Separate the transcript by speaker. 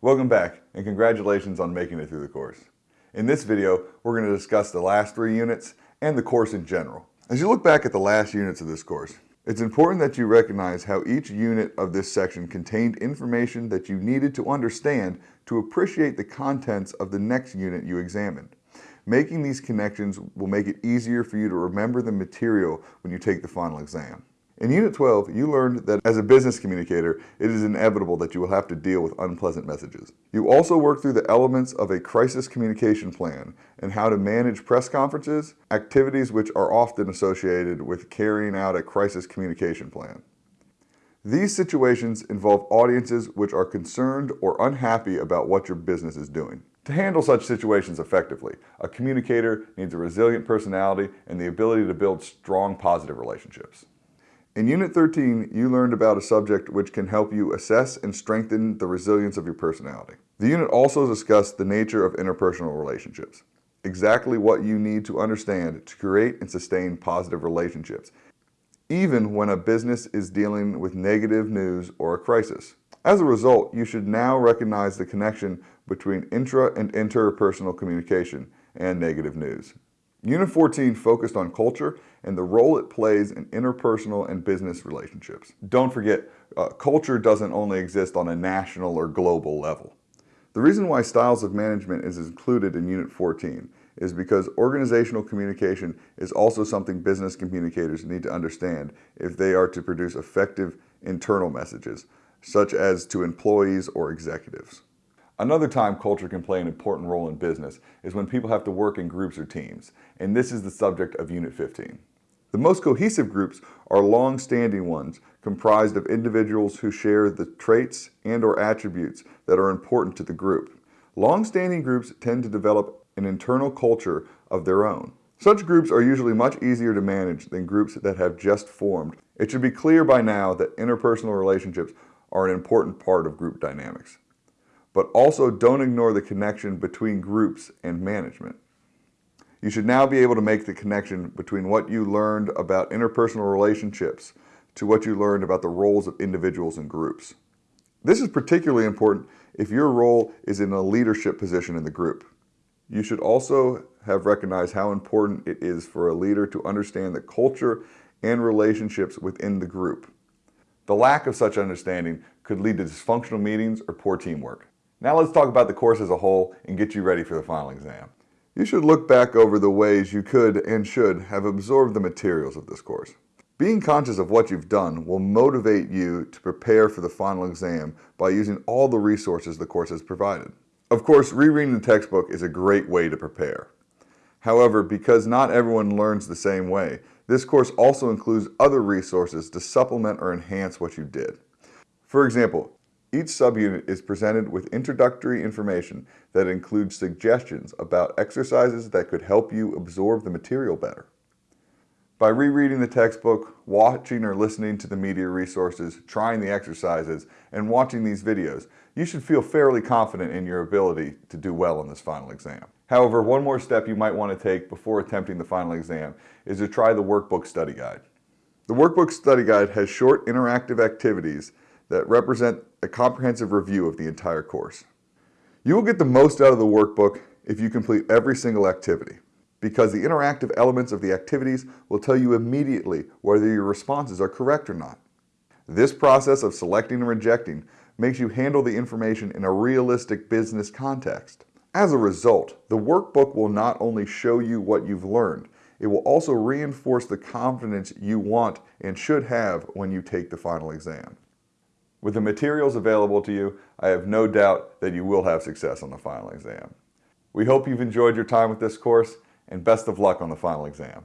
Speaker 1: Welcome back and congratulations on making it through the course. In this video, we're going to discuss the last three units and the course in general. As you look back at the last units of this course, it's important that you recognize how each unit of this section contained information that you needed to understand to appreciate the contents of the next unit you examined. Making these connections will make it easier for you to remember the material when you take the final exam. In Unit 12, you learned that as a business communicator, it is inevitable that you will have to deal with unpleasant messages. You also worked through the elements of a crisis communication plan and how to manage press conferences, activities which are often associated with carrying out a crisis communication plan. These situations involve audiences which are concerned or unhappy about what your business is doing. To handle such situations effectively, a communicator needs a resilient personality and the ability to build strong positive relationships. In Unit 13, you learned about a subject which can help you assess and strengthen the resilience of your personality. The unit also discussed the nature of interpersonal relationships, exactly what you need to understand to create and sustain positive relationships, even when a business is dealing with negative news or a crisis. As a result, you should now recognize the connection between intra and interpersonal communication and negative news. Unit 14 focused on culture and the role it plays in interpersonal and business relationships. Don't forget, uh, culture doesn't only exist on a national or global level. The reason why styles of management is included in Unit 14 is because organizational communication is also something business communicators need to understand if they are to produce effective internal messages, such as to employees or executives. Another time culture can play an important role in business is when people have to work in groups or teams, and this is the subject of Unit 15. The most cohesive groups are long-standing ones comprised of individuals who share the traits and or attributes that are important to the group. Long-standing groups tend to develop an internal culture of their own. Such groups are usually much easier to manage than groups that have just formed. It should be clear by now that interpersonal relationships are an important part of group dynamics but also don't ignore the connection between groups and management. You should now be able to make the connection between what you learned about interpersonal relationships to what you learned about the roles of individuals and groups. This is particularly important if your role is in a leadership position in the group. You should also have recognized how important it is for a leader to understand the culture and relationships within the group. The lack of such understanding could lead to dysfunctional meetings or poor teamwork. Now let's talk about the course as a whole and get you ready for the final exam. You should look back over the ways you could and should have absorbed the materials of this course. Being conscious of what you've done will motivate you to prepare for the final exam by using all the resources the course has provided. Of course, rereading the textbook is a great way to prepare. However, because not everyone learns the same way, this course also includes other resources to supplement or enhance what you did. For example, each subunit is presented with introductory information that includes suggestions about exercises that could help you absorb the material better. By rereading the textbook, watching or listening to the media resources, trying the exercises, and watching these videos, you should feel fairly confident in your ability to do well on this final exam. However, one more step you might want to take before attempting the final exam is to try the Workbook Study Guide. The Workbook Study Guide has short interactive activities that represent a comprehensive review of the entire course. You will get the most out of the workbook if you complete every single activity, because the interactive elements of the activities will tell you immediately whether your responses are correct or not. This process of selecting and rejecting makes you handle the information in a realistic business context. As a result, the workbook will not only show you what you've learned, it will also reinforce the confidence you want and should have when you take the final exam. With the materials available to you, I have no doubt that you will have success on the final exam. We hope you've enjoyed your time with this course, and best of luck on the final exam.